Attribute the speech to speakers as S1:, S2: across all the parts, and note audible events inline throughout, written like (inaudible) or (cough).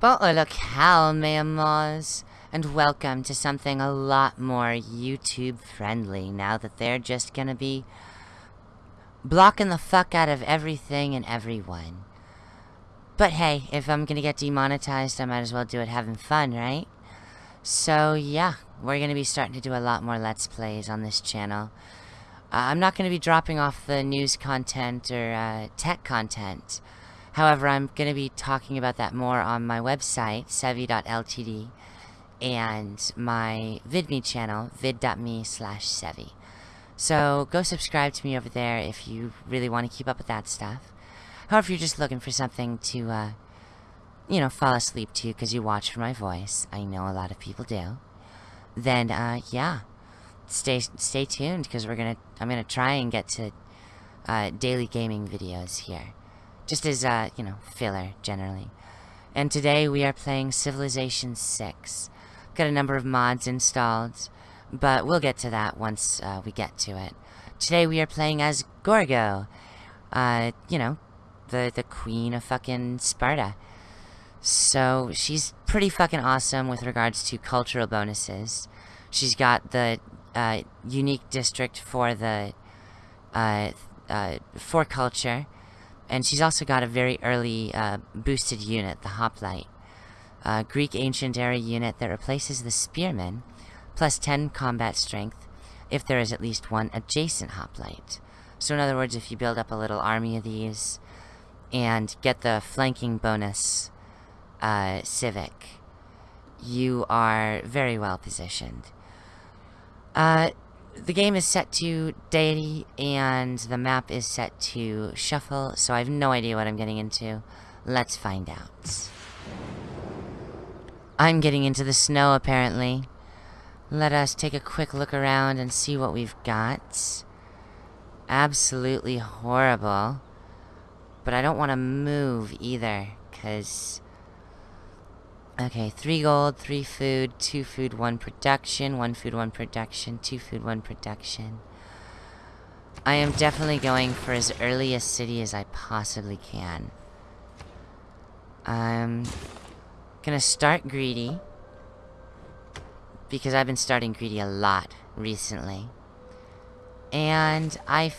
S1: Bonjour locale, mes and welcome to something a lot more YouTube friendly now that they're just gonna be blocking the fuck out of everything and everyone. But hey, if I'm gonna get demonetized, I might as well do it having fun, right? So yeah, we're gonna be starting to do a lot more Let's Plays on this channel. Uh, I'm not gonna be dropping off the news content or uh, tech content. However, I'm going to be talking about that more on my website, sevi.ltd, and my vidme channel, vid.me slash sevi. So go subscribe to me over there if you really want to keep up with that stuff. However, if you're just looking for something to, uh, you know, fall asleep to because you watch for my voice, I know a lot of people do, then, uh, yeah, stay stay tuned because we're gonna, I'm gonna try and get to, uh, daily gaming videos here. Just as, uh, you know, filler, generally. And today we are playing Civilization 6. Got a number of mods installed, but we'll get to that once uh, we get to it. Today we are playing as Gorgo. Uh, you know, the, the queen of fucking Sparta. So, she's pretty fucking awesome with regards to cultural bonuses. She's got the uh, unique district for the, uh, uh, for culture and she's also got a very early uh, boosted unit, the Hoplite. A Greek Ancient Era unit that replaces the Spearman, plus 10 combat strength, if there is at least one adjacent Hoplite. So in other words, if you build up a little army of these, and get the flanking bonus uh, Civic, you are very well positioned. Uh, the game is set to deity and the map is set to shuffle, so I have no idea what I'm getting into. Let's find out. I'm getting into the snow, apparently. Let us take a quick look around and see what we've got. Absolutely horrible. But I don't want to move either, because Okay, three gold, three food, two food, one production, one food, one production, two food, one production. I am definitely going for as early a city as I possibly can. I'm gonna start greedy. Because I've been starting greedy a lot recently. And I,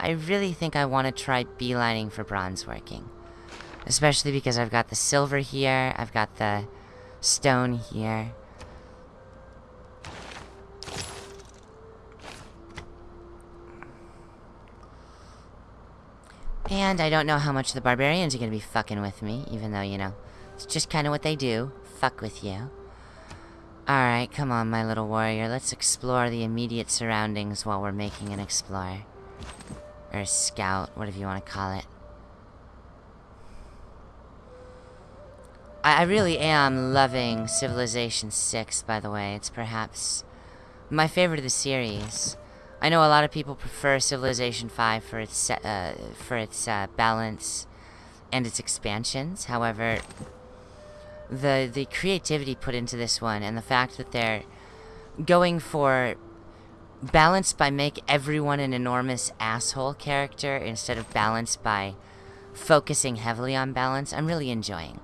S1: I really think I want to try beelining for bronze working. Especially because I've got the silver here, I've got the stone here. And I don't know how much the barbarians are going to be fucking with me, even though, you know, it's just kind of what they do. Fuck with you. Alright, come on, my little warrior. Let's explore the immediate surroundings while we're making an explorer. Or a scout, whatever you want to call it. I, really am loving Civilization 6, by the way. It's perhaps my favorite of the series. I know a lot of people prefer Civilization 5 for its uh, for its uh, balance and its expansions. However, the the creativity put into this one and the fact that they're going for balance by make everyone an enormous asshole character instead of balance by focusing heavily on balance, I'm really enjoying.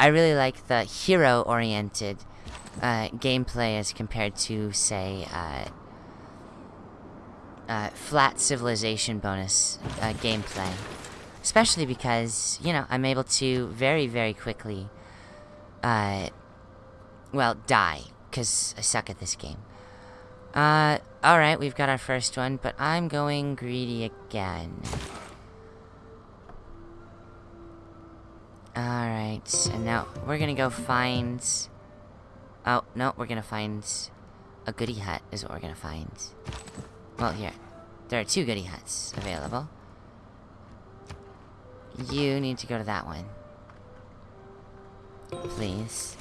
S1: I really like the hero-oriented uh, gameplay as compared to, say, uh, uh, flat civilization bonus uh, gameplay. Especially because, you know, I'm able to very, very quickly, uh, well, die, because I suck at this game. Uh, alright, we've got our first one, but I'm going greedy again. Alright, and now we're gonna go find... Oh, no, we're gonna find a goody hut is what we're gonna find. Well, here. There are two goody huts available. You need to go to that one. Please.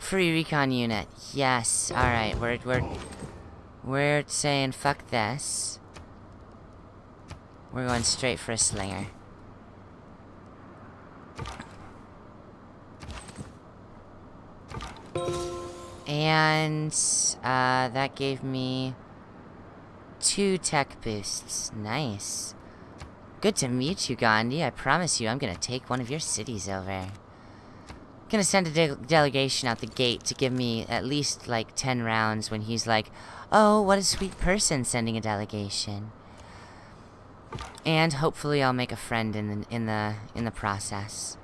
S1: Free recon unit. Yes. Alright, we're, we're... We're saying fuck this. We're going straight for a slinger. And uh, that gave me two tech boosts. Nice. Good to meet you, Gandhi. I promise you I'm gonna take one of your cities over. Gonna send a de delegation out the gate to give me at least, like, 10 rounds when he's like, Oh, what a sweet person sending a delegation. And hopefully I'll make a friend in the, in the, in the process.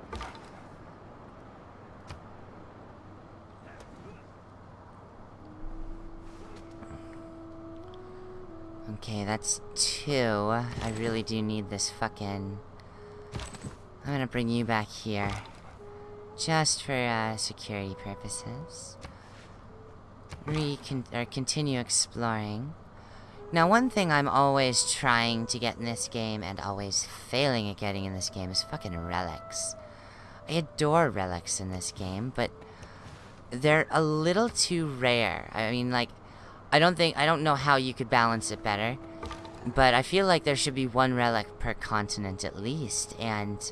S1: Okay, that's two. I really do need this fucking... I'm gonna bring you back here. Just for, uh, security purposes. Recon- or continue exploring. Now, one thing I'm always trying to get in this game, and always failing at getting in this game, is fucking relics. I adore relics in this game, but... They're a little too rare. I mean, like... I don't think, I don't know how you could balance it better. But I feel like there should be one relic per continent at least, and...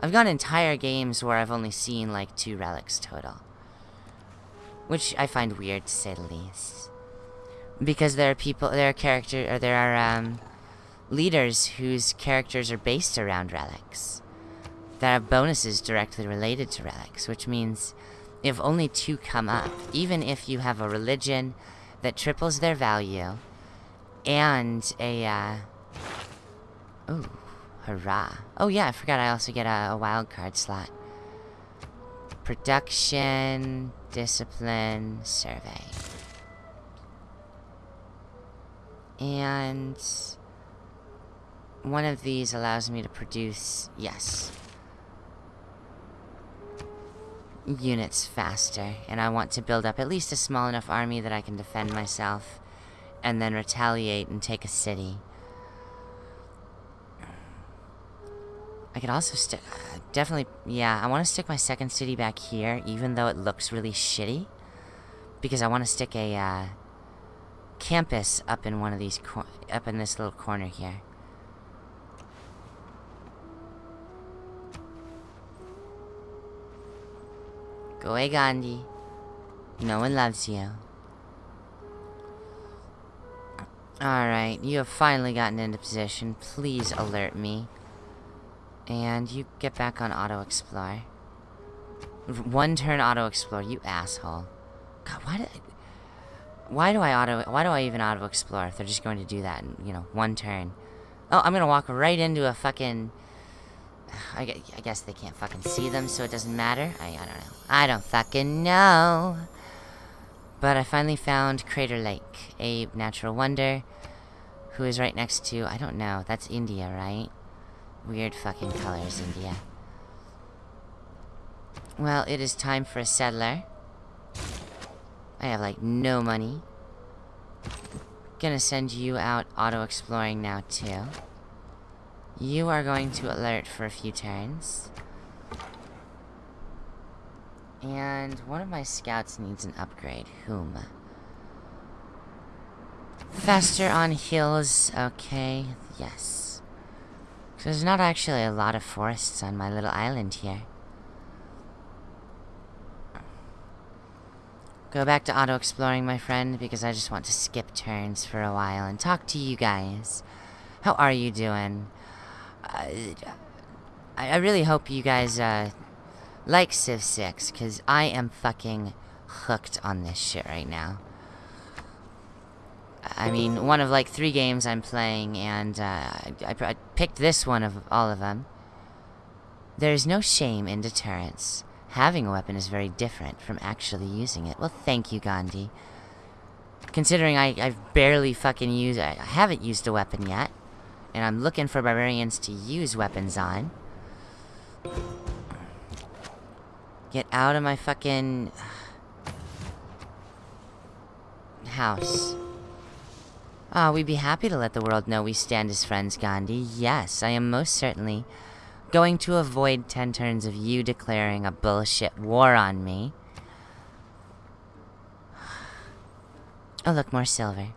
S1: I've got entire games where I've only seen like two relics total. Which I find weird to say the least. Because there are people, there are character, or there are, um, leaders whose characters are based around relics. That have bonuses directly related to relics, which means if only two come up, even if you have a religion that triples their value, and a, uh... Ooh, hurrah. Oh yeah, I forgot I also get a, a wild card slot. Production, discipline, survey. And... One of these allows me to produce, yes, units faster, and I want to build up at least a small enough army that I can defend myself, and then retaliate and take a city. I could also stick... Definitely... Yeah, I want to stick my second city back here, even though it looks really shitty. Because I want to stick a, uh, Campus up in one of these... Up in this little corner here. Go away, Gandhi. No one loves you. Alright, you have finally gotten into position. Please alert me. And you get back on auto-explore. One turn auto-explore, you asshole. God, why did. Why do I auto... Why do I even auto-explore if they're just going to do that in, you know, one turn? Oh, I'm gonna walk right into a fucking... (sighs) I, I guess they can't fucking see them, so it doesn't matter. I, I don't know. I don't fucking know. But I finally found Crater Lake, a natural wonder, who is right next to, I don't know, that's India, right? Weird fucking colors, India. Well, it is time for a settler. I have, like, no money. Gonna send you out auto-exploring now, too. You are going to alert for a few turns. And one of my scouts needs an upgrade. Whom? Faster on hills. Okay, yes. So there's not actually a lot of forests on my little island here. Go back to auto-exploring, my friend, because I just want to skip turns for a while and talk to you guys. How are you doing? I, I really hope you guys uh, like Civ 6, because I am fucking hooked on this shit right now. I mean, one of like three games I'm playing, and uh, I, I picked this one of all of them. There's no shame in deterrence. Having a weapon is very different from actually using it. Well, thank you, Gandhi. Considering I, I've barely fucking used... I haven't used a weapon yet. And I'm looking for barbarians to use weapons on. Get out of my fucking... house. Ah, oh, we'd be happy to let the world know we stand as friends, Gandhi. Yes, I am most certainly going to avoid ten turns of you declaring a bullshit war on me. Oh, look, more silver.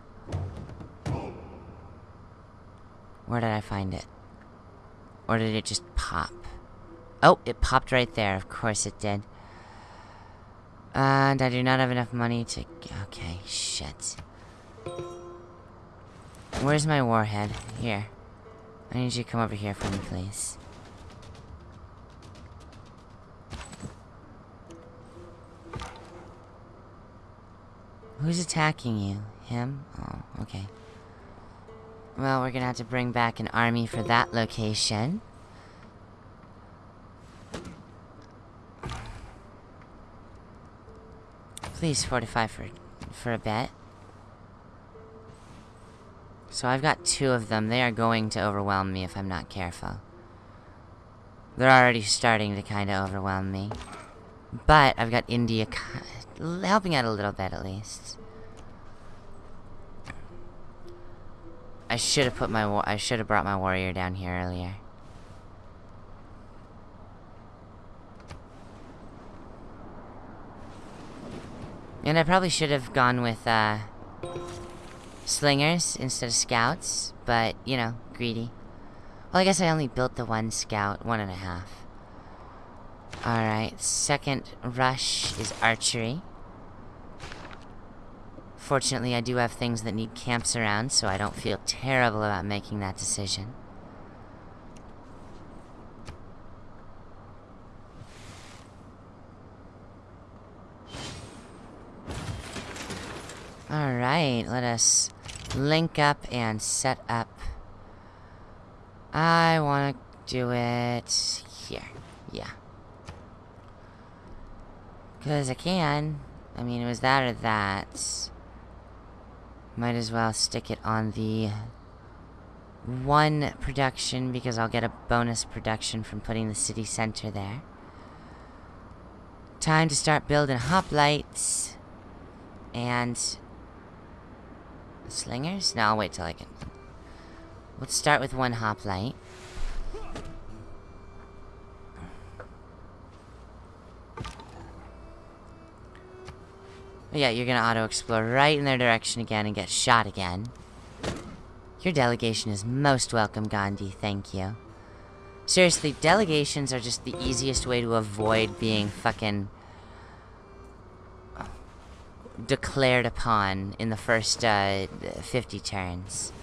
S1: Where did I find it? Or did it just pop? Oh, it popped right there. Of course it did. And I do not have enough money to... Okay, shit. Where's my warhead? Here. I need you to come over here for me, please. Who's attacking you? Him? Oh, okay. Well, we're gonna have to bring back an army for that location. Please fortify for for a bit. So I've got two of them. They are going to overwhelm me if I'm not careful. They're already starting to kind of overwhelm me. But I've got India helping out a little bit at least. I should have put my I should have brought my warrior down here earlier. And I probably should have gone with uh, slingers instead of scouts, but you know, greedy. Well, I guess I only built the one scout, one and a half. Alright, second rush is archery. Fortunately, I do have things that need camps around, so I don't feel terrible about making that decision. Alright, let us link up and set up. I want to do it here. Yeah. Because I can. I mean, it was that or that. Might as well stick it on the one production because I'll get a bonus production from putting the city center there. Time to start building hoplites. And... Slingers? No, I'll wait till I can... Let's start with one hoplite. yeah, you're gonna auto-explore right in their direction again and get shot again. Your delegation is most welcome, Gandhi. Thank you. Seriously, delegations are just the easiest way to avoid being fucking... declared upon in the first, uh, 50 turns.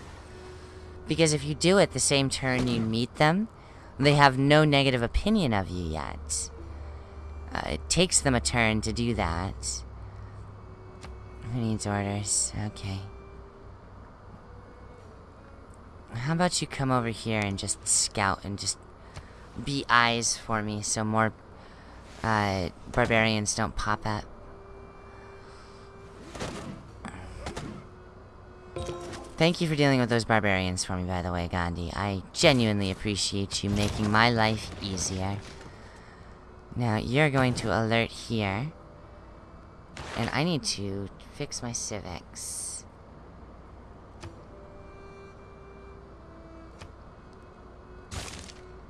S1: Because if you do it the same turn you meet them, they have no negative opinion of you yet. Uh, it takes them a turn to do that. Who needs orders? Okay. How about you come over here and just scout and just be eyes for me so more uh, barbarians don't pop up. Thank you for dealing with those barbarians for me, by the way, Gandhi. I genuinely appreciate you making my life easier. Now, you're going to alert here. And I need to fix my civics.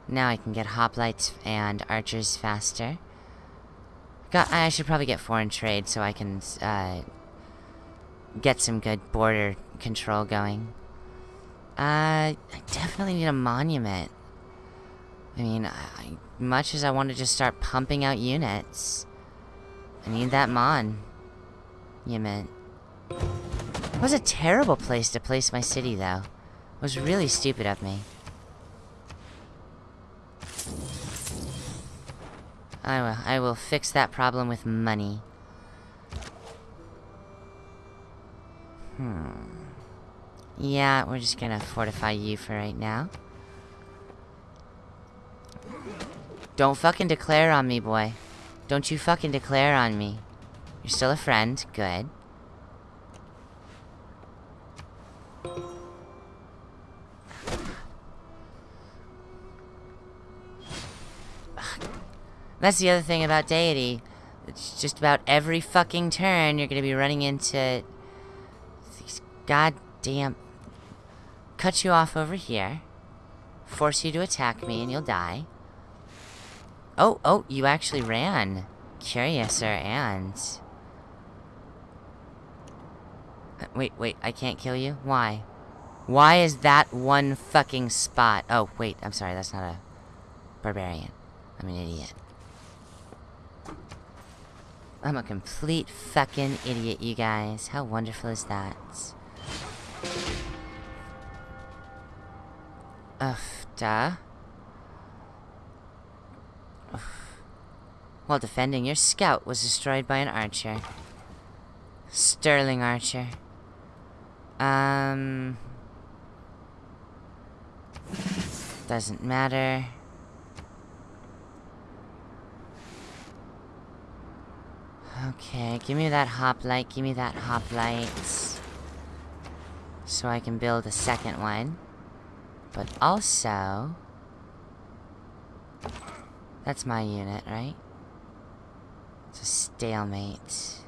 S1: Now I can get hoplites and archers faster. Got, I should probably get foreign trade so I can uh, get some good border control going. Uh, I definitely need a monument. I mean, I, much as I want to just start pumping out units, I need that mon. You meant. It was a terrible place to place my city, though. It was really stupid of me. I will, I will fix that problem with money. Hmm. Yeah, we're just gonna fortify you for right now. Don't fucking declare on me, boy. Don't you fucking declare on me. You're still a friend. Good. That's the other thing about Deity. It's just about every fucking turn you're gonna be running into these goddamn... Cut you off over here. Force you to attack me and you'll die. Oh, oh, you actually ran. Curiouser and... Wait, wait, I can't kill you? Why? Why is that one fucking spot? Oh, wait, I'm sorry, that's not a barbarian. I'm an idiot. I'm a complete fucking idiot, you guys. How wonderful is that? Ugh, duh. While defending, your scout was destroyed by an archer. Sterling archer. Um... Doesn't matter. Okay, give me that hoplite, give me that hoplite. So I can build a second one. But also... That's my unit, right? It's a stalemate.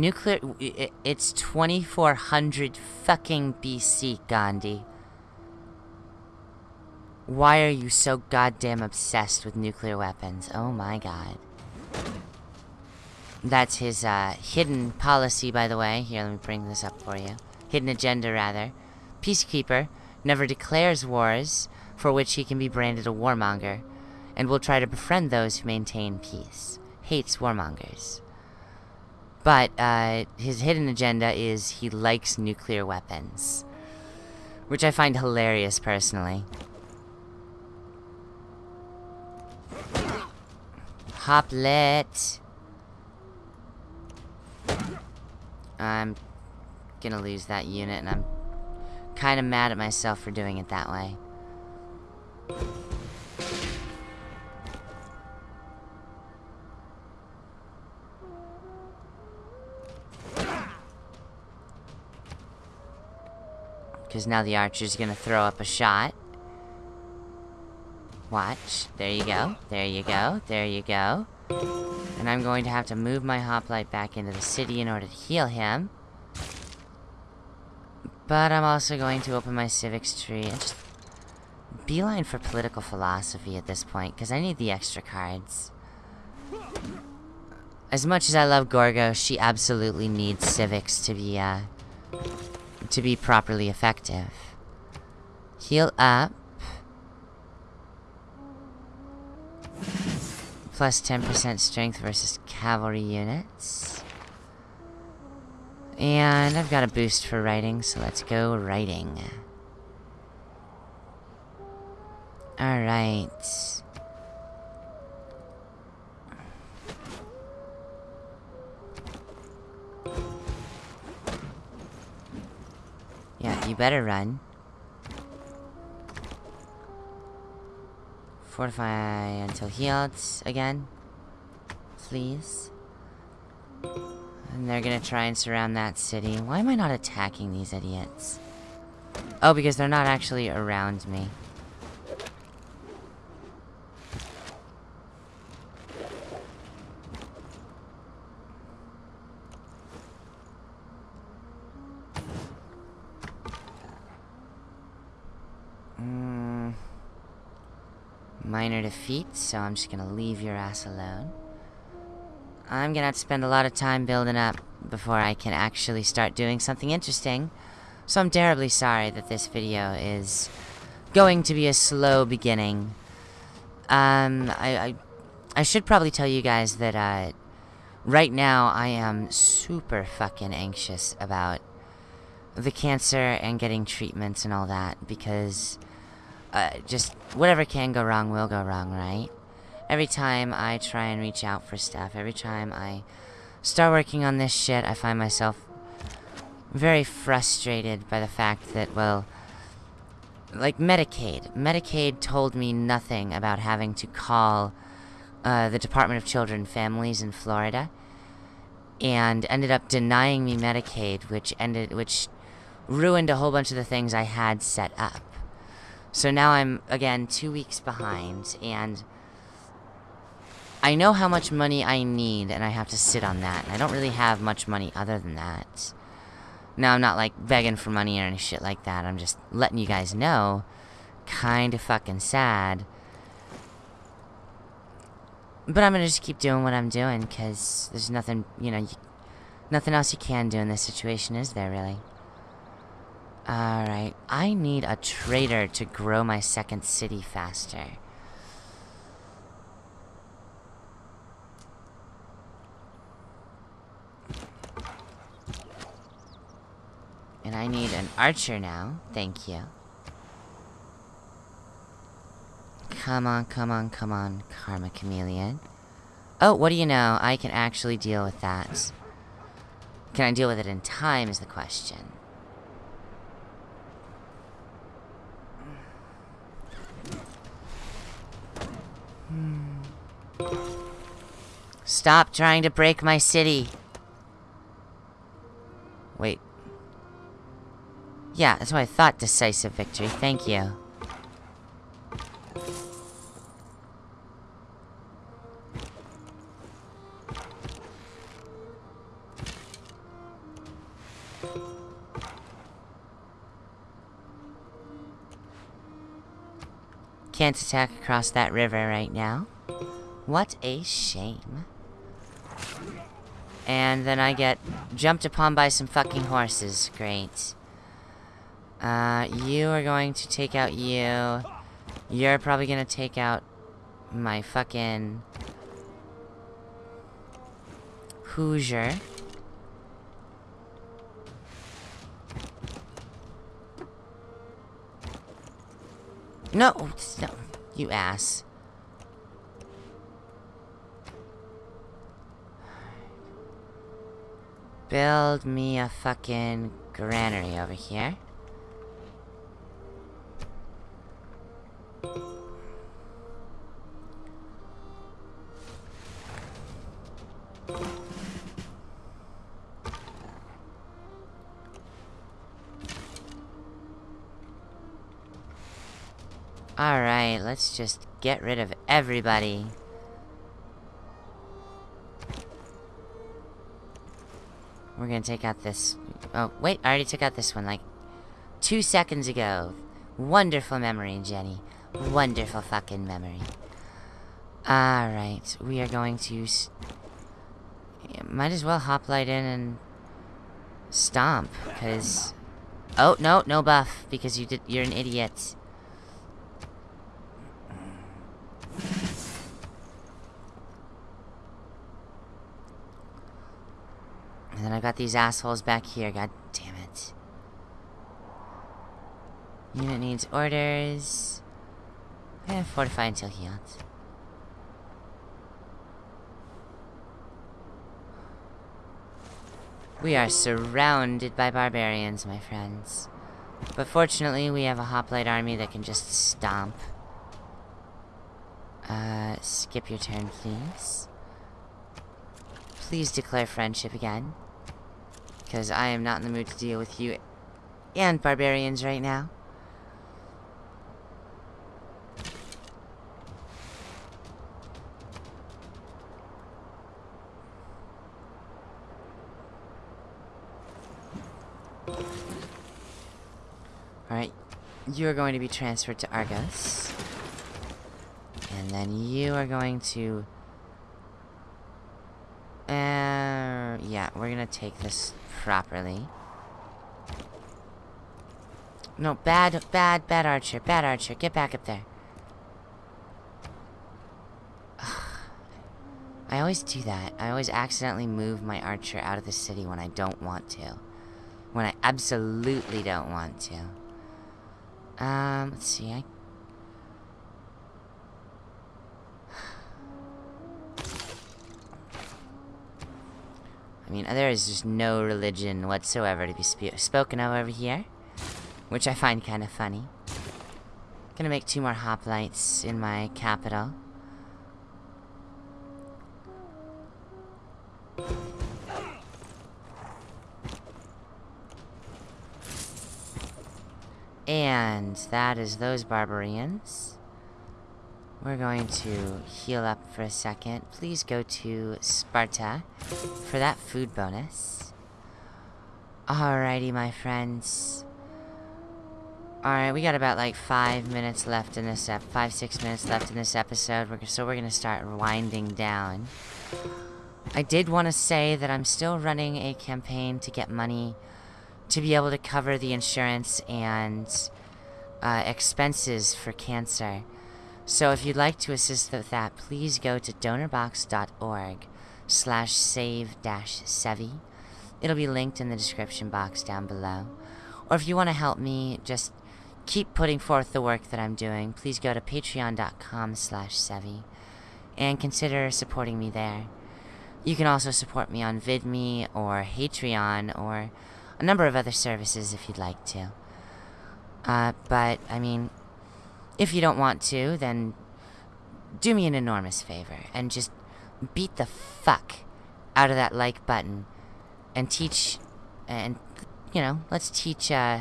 S1: Nuclear... It's 2400 fucking BC, Gandhi. Why are you so goddamn obsessed with nuclear weapons? Oh my god. That's his, uh, hidden policy, by the way. Here, let me bring this up for you. Hidden agenda, rather. Peacekeeper never declares wars for which he can be branded a warmonger, and will try to befriend those who maintain peace. Hates warmongers. But uh, his hidden agenda is he likes nuclear weapons. Which I find hilarious, personally. Hoplet. I'm gonna lose that unit, and I'm kind of mad at myself for doing it that way. Because now the archer's gonna throw up a shot. Watch. There you go. There you go. There you go. And I'm going to have to move my hoplite back into the city in order to heal him. But I'm also going to open my civics tree and just beeline for political philosophy at this point, because I need the extra cards. As much as I love Gorgo, she absolutely needs civics to be, uh, to be properly effective. Heal up. Plus 10% strength versus cavalry units. And I've got a boost for writing, so let's go writing. Alright. Yeah, you better run. Fortify until healed again. Please. And they're gonna try and surround that city. Why am I not attacking these idiots? Oh, because they're not actually around me. Defeat, so I'm just gonna leave your ass alone. I'm gonna have to spend a lot of time building up before I can actually start doing something interesting. So I'm terribly sorry that this video is going to be a slow beginning. Um, I, I, I should probably tell you guys that, uh, right now I am super fucking anxious about the cancer and getting treatments and all that because uh, just whatever can go wrong will go wrong, right? Every time I try and reach out for stuff, every time I start working on this shit, I find myself very frustrated by the fact that, well, like Medicaid. Medicaid told me nothing about having to call uh, the Department of Children and Families in Florida, and ended up denying me Medicaid, which ended, which ruined a whole bunch of the things I had set up. So now I'm, again, two weeks behind, and I know how much money I need, and I have to sit on that. And I don't really have much money other than that. Now, I'm not, like, begging for money or any shit like that. I'm just letting you guys know. Kinda fucking sad. But I'm gonna just keep doing what I'm doing, because there's nothing, you know, you, nothing else you can do in this situation, is there, really? Alright, I need a trader to grow my second city faster. And I need an archer now. Thank you. Come on, come on, come on, Karma Chameleon. Oh, what do you know? I can actually deal with that. Can I deal with it in time is the question. Stop trying to break my city. Wait. Yeah, that's what I thought. Decisive victory. Thank you. Can't attack across that river right now. What a shame. And then I get jumped upon by some fucking horses. Great. Uh, you are going to take out you. You're probably gonna take out my fucking... Hoosier. No, no, you ass. Build me a fucking granary over here. Alright, let's just get rid of everybody. We're gonna take out this... Oh, wait, I already took out this one, like, two seconds ago. Wonderful memory, Jenny. Wonderful fucking memory. Alright, we are going to... Might as well hop hoplite in and... Stomp, because... Oh, no, no buff, because you did, you're an idiot. And then I got these assholes back here, god damn it. Unit needs orders. Eh, fortify until healed. We are surrounded by barbarians, my friends. But fortunately, we have a hoplite army that can just stomp. Uh, skip your turn, please. Please declare friendship again. Because I am not in the mood to deal with you and barbarians right now. Alright, you are going to be transferred to Argos. And then you are going to... Uh, yeah, we're gonna take this properly. No, bad, bad, bad archer, bad archer. Get back up there. I always do that. I always accidentally move my archer out of the city when I don't want to. When I absolutely don't want to. Um, let's see. I I mean, there is just no religion whatsoever to be sp spoken of over here. Which I find kind of funny. Gonna make two more hoplites in my capital. And that is those barbarians. We're going to heal up for a second. Please go to Sparta for that food bonus. Alrighty, my friends. Alright, we got about like five minutes left in this ep- five, six minutes left in this episode. We're, so we're gonna start winding down. I did want to say that I'm still running a campaign to get money to be able to cover the insurance and uh, expenses for cancer. So if you'd like to assist with that, please go to donorbox.org slash save dash sevi. It'll be linked in the description box down below. Or if you want to help me just keep putting forth the work that I'm doing, please go to patreon.com slash sevi and consider supporting me there. You can also support me on VidMe or Patreon or a number of other services if you'd like to. Uh, but, I mean, if you don't want to, then do me an enormous favor and just beat the fuck out of that like button and teach, and, you know, let's teach, uh,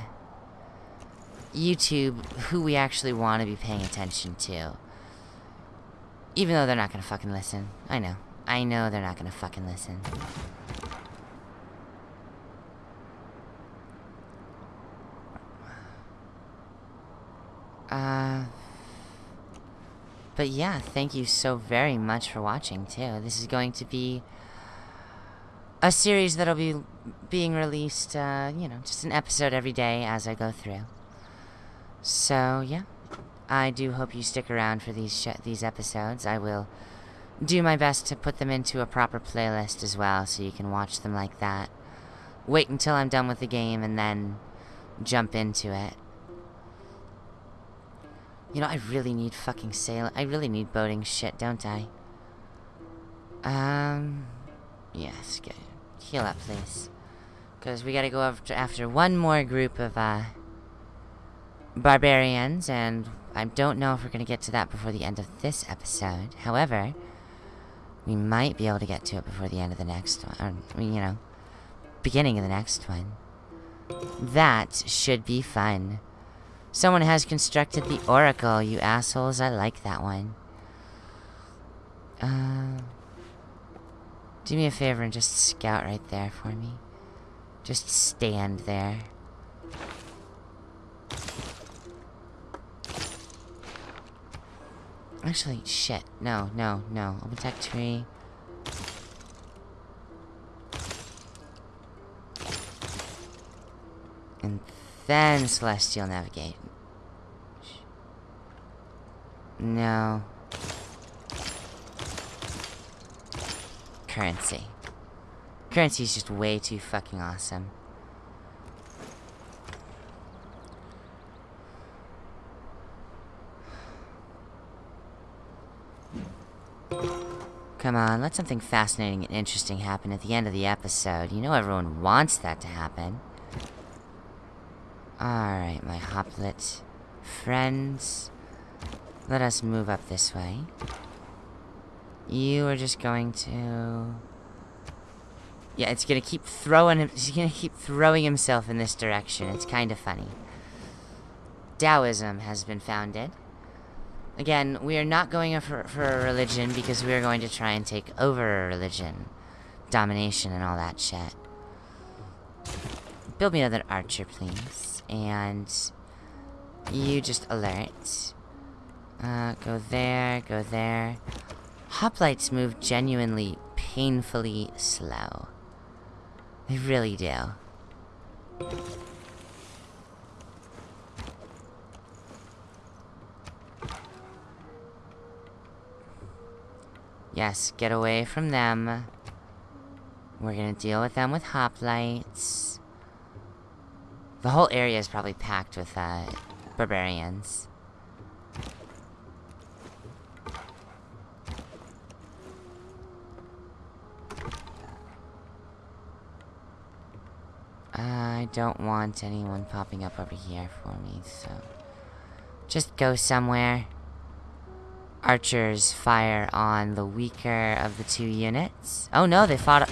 S1: YouTube who we actually want to be paying attention to. Even though they're not gonna fucking listen. I know. I know they're not gonna fucking listen. Uh... But yeah, thank you so very much for watching, too. This is going to be a series that'll be being released, uh, you know, just an episode every day as I go through. So, yeah. I do hope you stick around for these these episodes. I will do my best to put them into a proper playlist as well, so you can watch them like that. Wait until I'm done with the game and then jump into it. You know, I really need fucking sail. I really need boating shit, don't I? Um, yes, get heal up, please, because we gotta go after after one more group of uh barbarians, and I don't know if we're gonna get to that before the end of this episode. However, we might be able to get to it before the end of the next one, or you know, beginning of the next one. That should be fun. Someone has constructed the Oracle, you assholes. I like that one. Uh, do me a favor and just scout right there for me. Just stand there. Actually, shit. No, no, no. Open tech tree. Then Celestial Navigate. No. Currency. Currency is just way too fucking awesome. Come on, let something fascinating and interesting happen at the end of the episode. You know everyone wants that to happen. Alright, my hoplet friends. Let us move up this way. You are just going to... Yeah, it's gonna keep throwing him... He's gonna keep throwing himself in this direction. It's kind of funny. Taoism has been founded. Again, we are not going for, for a religion because we are going to try and take over a religion. Domination and all that shit. Build me another archer, please and you just alert. Uh, go there, go there. Hoplites move genuinely painfully slow. They really do. Yes, get away from them. We're gonna deal with them with hoplites. The whole area is probably packed with, uh, barbarians. I don't want anyone popping up over here for me, so... Just go somewhere. Archers fire on the weaker of the two units. Oh no, they fought...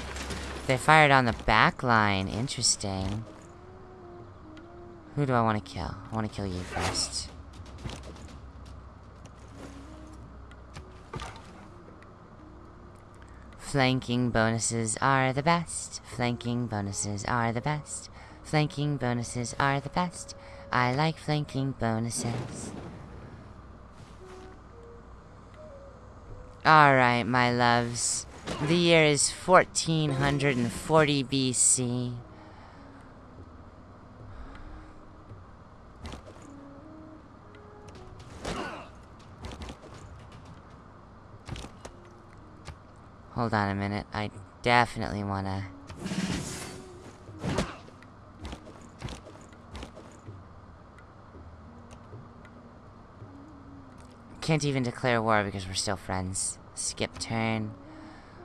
S1: They fired on the back line. Interesting. Who do I want to kill? I want to kill you first. Flanking bonuses are the best. Flanking bonuses are the best. Flanking bonuses are the best. I like flanking bonuses. Alright, my loves. The year is 1440 BC. Hold on a minute. I definitely wanna... Can't even declare war because we're still friends. Skip turn.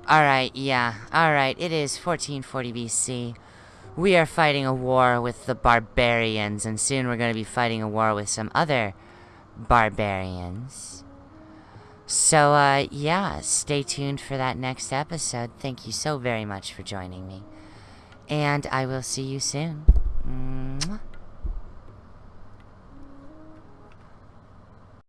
S1: Alright, yeah. Alright, it is 1440 BC. We are fighting a war with the barbarians, and soon we're going to be fighting a war with some other barbarians. So, uh, yeah, stay tuned for that next episode. Thank you so very much for joining me. And I will see you soon. Mwah.